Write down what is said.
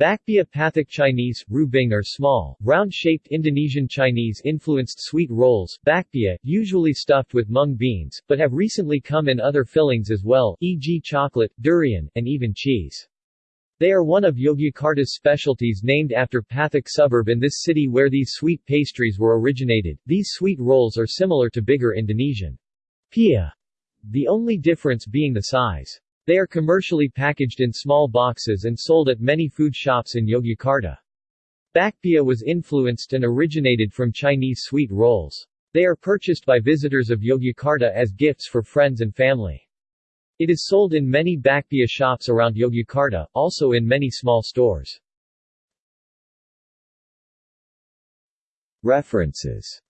Bakpia Chinese, Rubing are small, round-shaped Indonesian Chinese-influenced sweet rolls bakpia, usually stuffed with mung beans, but have recently come in other fillings as well, e.g. chocolate, durian, and even cheese. They are one of Yogyakarta's specialties named after Pathok suburb in this city where these sweet pastries were originated. These sweet rolls are similar to bigger Indonesian pia, the only difference being the size. They are commercially packaged in small boxes and sold at many food shops in Yogyakarta. Bakpia was influenced and originated from Chinese sweet rolls. They are purchased by visitors of Yogyakarta as gifts for friends and family. It is sold in many bakpia shops around Yogyakarta, also in many small stores. References